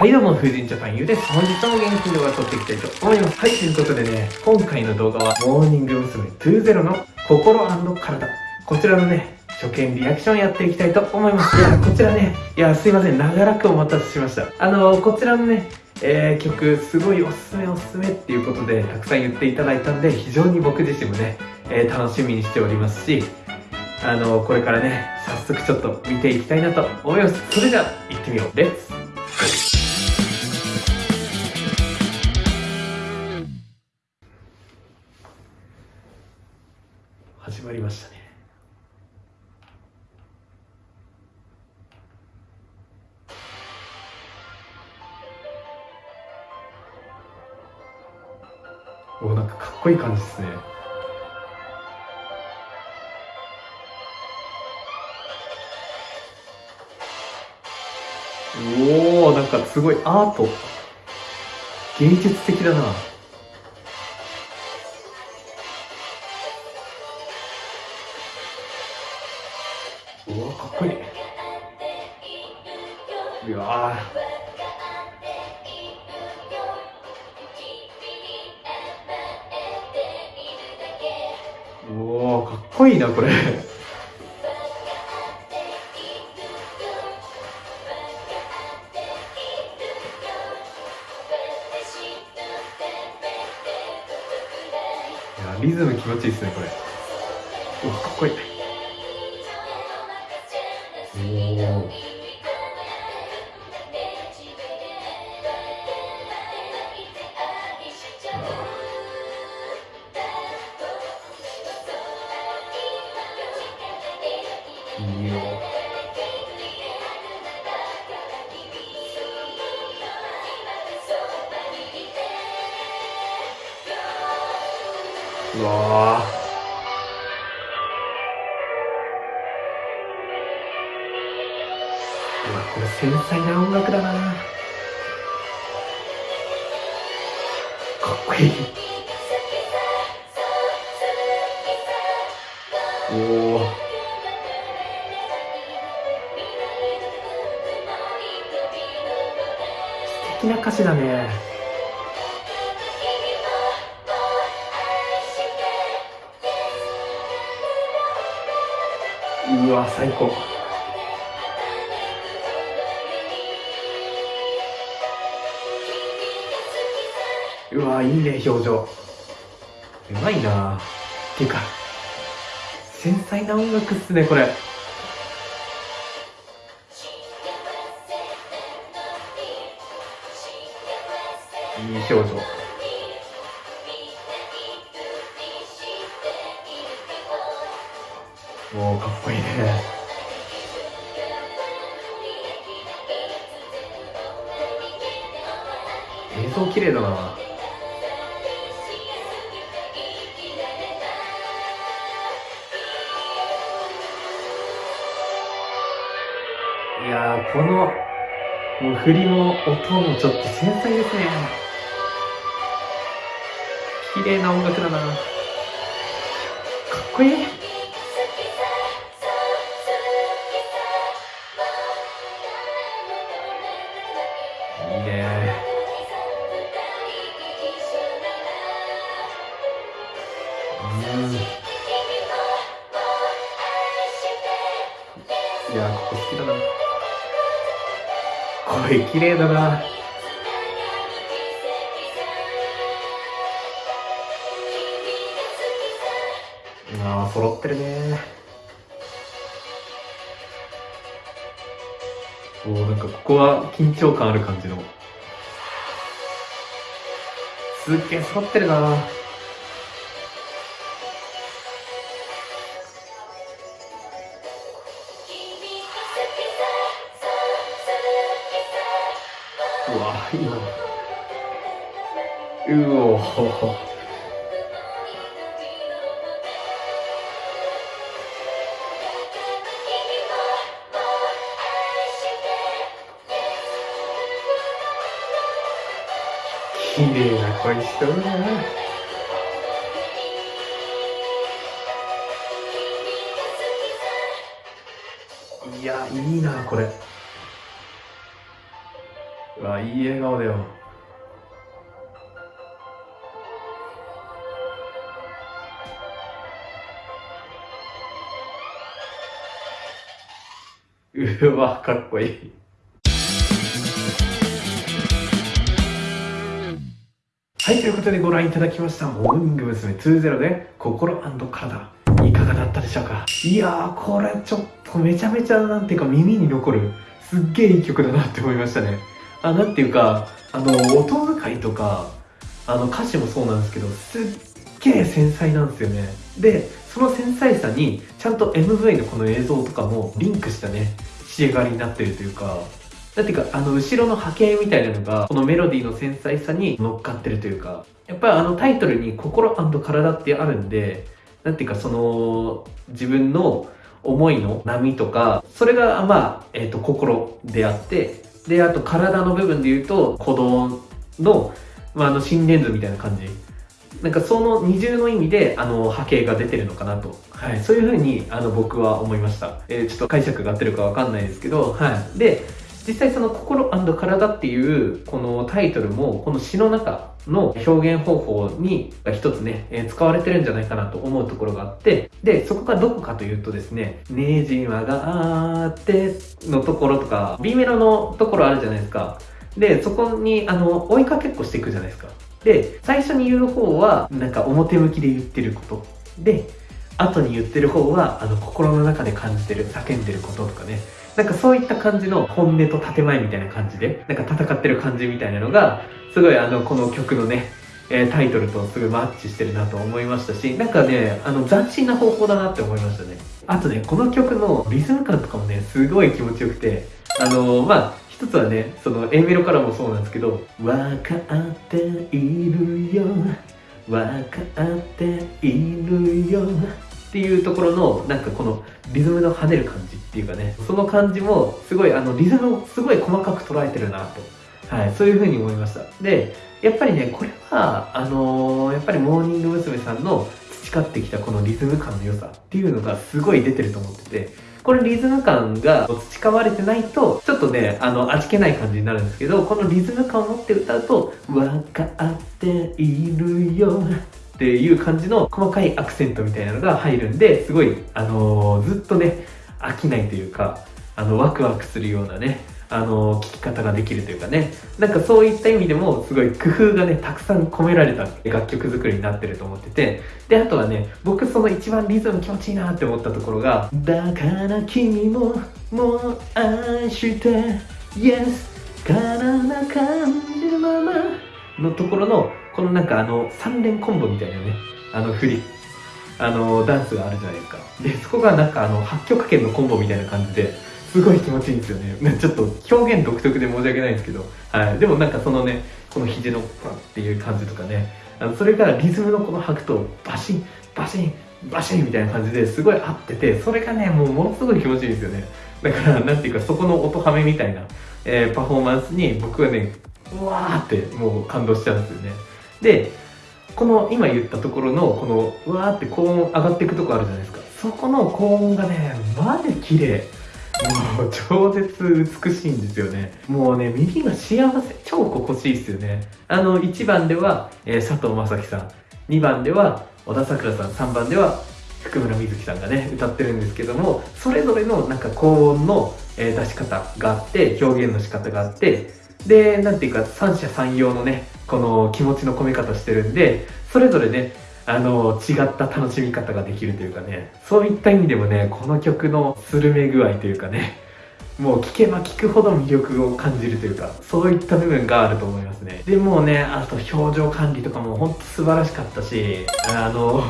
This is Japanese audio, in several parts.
はいどうも、風神ジャパンゆうです。本日も元気に動画撮っていきたいと思います。はい、ということでね、今回の動画は、モーニング娘。20の心体。こちらのね、初見リアクションやっていきたいと思います。いや、こちらね、いや、すいません、長らくお待たせしました。あのこちらのね、えー、曲、すごいおすすめおすすめっていうことで、たくさん言っていただいたんで、非常に僕自身もね、えー、楽しみにしておりますし、あのこれからね、早速ちょっと見ていきたいなと思います。それじゃあ、行ってみよう。レッツまりましたね。おなんかかっこいい感じですね。おおなんかすごいアート。芸術的だな。おおかっこいいなこれ。リズム気持ちいいですねこれ。うわかっこいい。おおうわうわこれ繊細な音楽だな。かっこいい。おお素敵な歌詞だね。うわ最高。うわいいね表情。うまいな。っていうか繊細な音楽っすねこれ。いい表情。おおかっこいいね。映像綺麗だな「いやーこのもう振りも音もちょっと繊細ですね。綺麗な音楽だな。かっこいい。ねうん。いやここ好きだな。声綺麗だな。あー揃ってるね。おーなんかここは緊張感ある感じの。すっげえ揃ってるな。うわいいなうお綺麗な声しとるな。いや、いいな、これ。うわいい笑顔だようわかっこいいはい、ということでご覧いただきました、モーニング娘。20で、心体。いかがだったでしょうか？いやー、これちょっとめちゃめちゃ、なんていうか耳に残る、すっげえいい曲だなって思いましたね。あ、なんていうか、あの、音遣いとか、あの、歌詞もそうなんですけど、すっげえ繊細なんですよね。で、その繊細さに、ちゃんと MV のこの映像とかもリンクしたね、仕上がりになってるというか、なんていうか、あの、後ろの波形みたいなのが、このメロディーの繊細さに乗っかってるというか、やっぱりあのタイトルに心体ってあるんで、なんていうかその、自分の思いの波とか、それがまあ、えっ、ー、と、心であって、で、あと体の部分で言うと、鼓動の、まあ、あの、心電図みたいな感じ。なんかその二重の意味で、あの、波形が出てるのかなと。はい。そういうふうに、あの、僕は思いました。えー、ちょっと解釈が合ってるかわかんないですけど、はい。で、実際その心体っていうこのタイトルもこの詩の中の表現方法に一つね、えー、使われてるんじゃないかなと思うところがあって、で、そこがどこかというとですね、ねじわがあってのところとか、B メロのところあるじゃないですか。で、そこにあの追いかけっこしていくじゃないですか。で、最初に言う方はなんか表向きで言ってること。で、後に言ってる方はあの心の中で感じてる、叫んでることとかね。なんかそういった感じの本音と建前みたいな感じで、なんか戦ってる感じみたいなのが、すごいあの、この曲のね、えー、タイトルとすごいマッチしてるなと思いましたし、なんかね、あの、斬新な方法だなって思いましたね。あとね、この曲のリズム感とかもね、すごい気持ちよくて、あのー、まあ、一つはね、その A メロからもそうなんですけど、わかっているよ、わかっているよ、っていうところのなんかこのリズムの跳ねる感じっていうかねその感じもすごいあのリズムをすごい細かく捉えてるなとはい、そういうふうに思いました。で、やっぱりね、これは、あのー、やっぱりモーニング娘。さんの培ってきたこのリズム感の良さっていうのがすごい出てると思ってて、これリズム感が培われてないと、ちょっとね、あの、味気ない感じになるんですけど、このリズム感を持って歌うと、わかっているよっていう感じの細かいアクセントみたいなのが入るんで、すごい、あのー、ずっとね、飽きないというか、あの、ワクワクするようなね、あの、聞き方ができるというかね、なんかそういった意味でも、すごい工夫がね、たくさん込められた楽曲作りになってると思ってて、で、あとはね、僕その一番リズム気持ちいいなって思ったところが、だから君も、もう愛して、Yes、体な感じるままのところのこのなんかあの3連コンボみたいなねあの振り。あのダンスがあるじゃないですか。でそこがなんかあの8曲圏のコンボみたいな感じですごい気持ちいいんですよね。ちょっと表現独特で申し訳ないんですけど、はい、でもなんかそのねこの肘のパっていう感じとかね。あのそれがリズムのこの拍とバシンバシンバシンみたいな感じですごい合っててそれがねもうものすごい気持ちいいんですよね。だからなんていうかそこの音はめみたいな、えー、パフォーマンスに僕はねうわーってもう感動しちゃうんですよね。でこの今言ったところのこのうわーって高音上がっていくとこあるじゃないですか。そこの高音がねマジ綺麗。もう超絶美しいんですよね。もうね耳が幸せ超心地いいですよね。あの1番では、えー、佐藤正樹さん。2番では小田さくらさん。3番では福村瑞希さんがね歌ってるんですけどもそれぞれのなんか高音の、えー、出し方があって表現の仕方があってでなんていうか三者三様のねこの気持ちの込め方してるんで、それぞれね、あの、違った楽しみ方ができるというかね、そういった意味でもね、この曲のスルメ具合というかね、もう聴けば聴くほど魅力を感じるというか、そういった部分があると思いますね。でもね、あと表情管理とかもほんと素晴らしかったし、あの、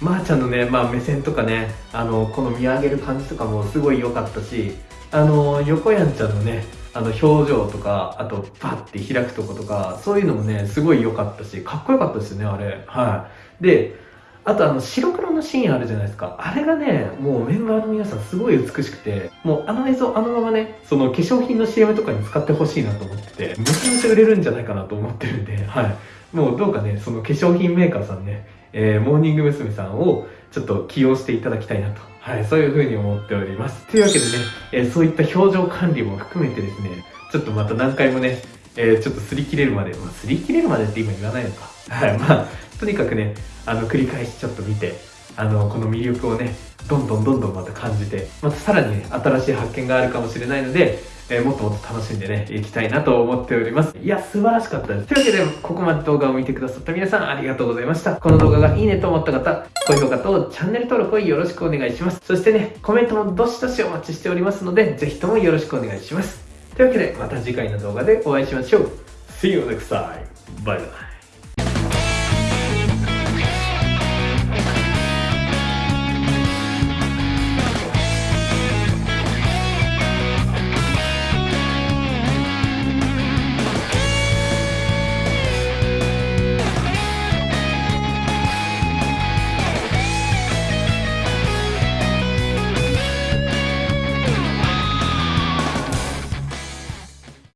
まー、あ、ちゃんのね、まあ目線とかね、あの、この見上げる感じとかもすごい良かったし、あの、横やんちゃんのね、あの表情とか、あとパッて開くとことか、そういうのもね、すごい良かったし、かっこよかったですよね、あれ。はい。で、あとあの白黒のシーンあるじゃないですか。あれがね、もうメンバーの皆さんすごい美しくて、もうあの映像あのままね、その化粧品の CM とかに使ってほしいなと思ってて、めちゃめちゃ売れるんじゃないかなと思ってるんで、はい。もうどうかね、その化粧品メーカーさんね、えー、モーニング娘。さんをちょっと起用していただきたいなと、はい、そういう風に思っております。というわけでね、えそういった表情管理も含めてですね、ちょっとまた何回もね、えーちょっと擦り切れるまで、まあ、擦り切れるまでって今言わないのか。はい、まあ、とにかくね、あの、繰り返しちょっと見て、あの、この魅力をね、どんどんどんどんまた感じて、またさらにね、新しい発見があるかもしれないので、えーもっともっと楽しんでね、いきたいなと思っております。いや、素晴らしかったです。というわけで、ここまで動画を見てくださった皆さん、ありがとうございました。この動画がいいねと思った方、高評価とチャンネル登録をよろしくお願いします。そしてね、コメントもどしどしお待ちしておりますので、ぜひともよろしくお願いします。というわけで、また次回の動画でお会いしましょう。See you next time. Bye bye.。